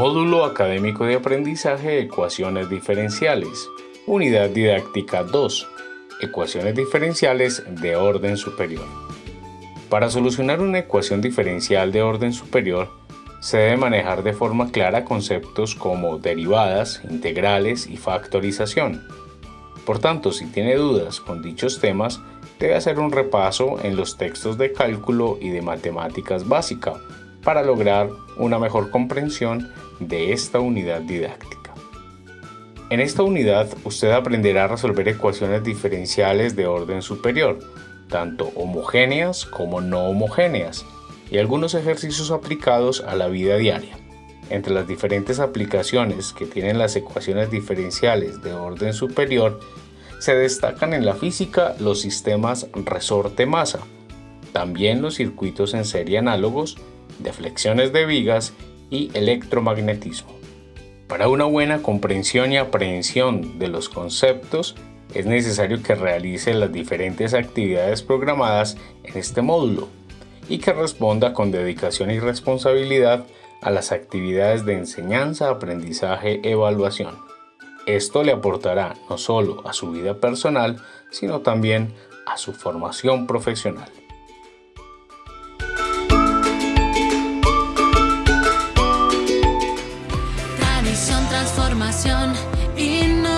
Módulo Académico de Aprendizaje Ecuaciones Diferenciales. Unidad Didáctica 2. Ecuaciones diferenciales de orden superior. Para solucionar una ecuación diferencial de orden superior, se debe manejar de forma clara conceptos como derivadas, integrales y factorización. Por tanto, si tiene dudas con dichos temas, debe hacer un repaso en los textos de cálculo y de matemáticas básica para lograr una mejor comprensión de esta unidad didáctica. En esta unidad usted aprenderá a resolver ecuaciones diferenciales de orden superior, tanto homogéneas como no homogéneas, y algunos ejercicios aplicados a la vida diaria. Entre las diferentes aplicaciones que tienen las ecuaciones diferenciales de orden superior, se destacan en la física los sistemas resorte-masa, también los circuitos en serie análogos, deflexiones de vigas y electromagnetismo. Para una buena comprensión y aprehensión de los conceptos, es necesario que realice las diferentes actividades programadas en este módulo y que responda con dedicación y responsabilidad a las actividades de enseñanza, aprendizaje, evaluación. Esto le aportará no solo a su vida personal, sino también a su formación profesional. canción y no